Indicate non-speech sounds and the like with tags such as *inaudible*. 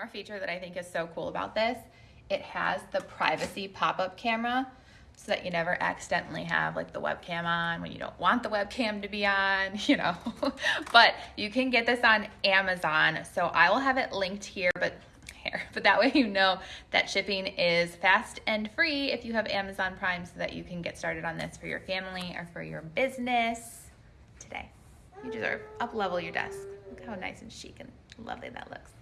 camera feature that I think is so cool about this. It has the privacy pop-up camera so that you never accidentally have like the webcam on when you don't want the webcam to be on, *laughs* you know. but you can get this on Amazon. So I will have it linked here, but here, but that way you know that shipping is fast and free if you have Amazon Prime so that you can get started on this for your family or for your business today. You deserve up level your desk. Look how nice and chic and lovely that looks.